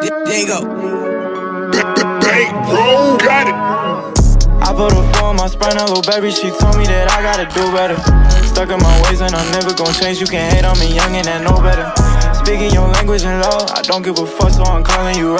There you bro, got it. I put a four on my a little baby. She told me that I gotta do better. Stuck in my ways and I'm never gonna change. You can hate on me, young and I know better. Speaking your language and law, I don't give a fuck, so I'm calling you.